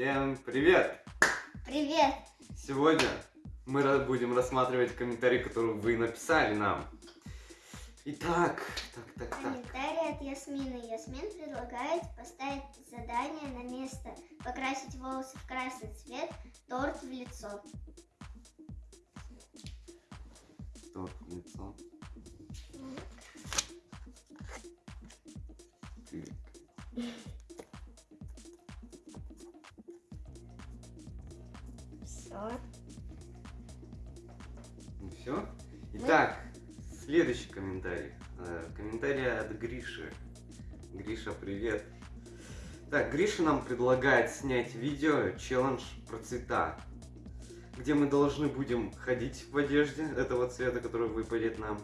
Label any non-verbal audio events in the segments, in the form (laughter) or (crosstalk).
Всем привет! Привет! Сегодня мы будем рассматривать комментарии, которые вы написали нам. Итак, так, так, так. Комментарий от Ясмины. Ясмин предлагает поставить задание на место, покрасить волосы в красный цвет, торт в лицо. Торт в лицо. Так. Ну все. Итак, следующий комментарий. Э, Комментарий от Гриши. Гриша, привет. Так, Гриша нам предлагает снять видео челлендж про цвета, где мы должны будем ходить в одежде этого цвета, который выпадет нам,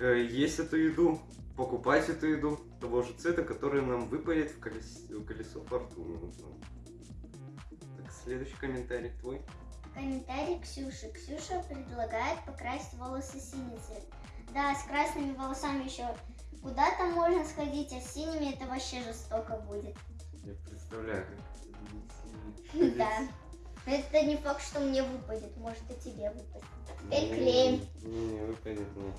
э, есть эту еду, покупать эту еду того же цвета, который нам выпадет в колес- в колесо фортуны. Так, следующий комментарий твой. Комментарий Ксюши. Ксюша предлагает покрасить волосы синий цвет. Да, с красными волосами еще куда там можно сходить, а с синими это вообще жестоко будет. Я представляю, как. Да. Но это не факт, что мне выпадет, может и тебе выпадет. Теперь клеим. Не, не, выпадет, не.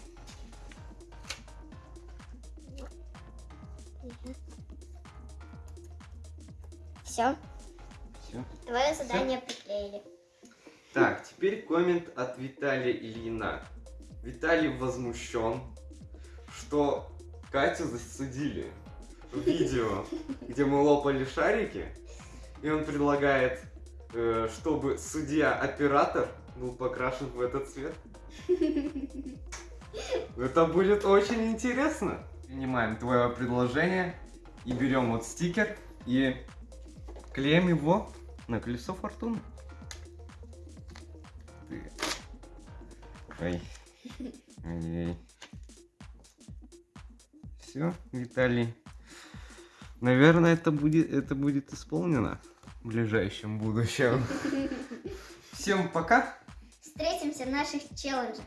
Все, Все. твое задание приклеили. Так, теперь коммент от Виталия Ильина. Виталий возмущен, что Катю засудили в видео, где мы лопали шарики, и он предлагает, э, чтобы судья-оператор был покрашен в этот цвет. Это будет очень интересно. Принимаем твое предложение и берем вот стикер и клеим его на колесо фортуны. Ты. Ой. Ой. Все, Виталий. Наверное, это будет, это будет исполнено в ближайшем будущем. (laughs) Всем пока. Встретимся в наших челленджах.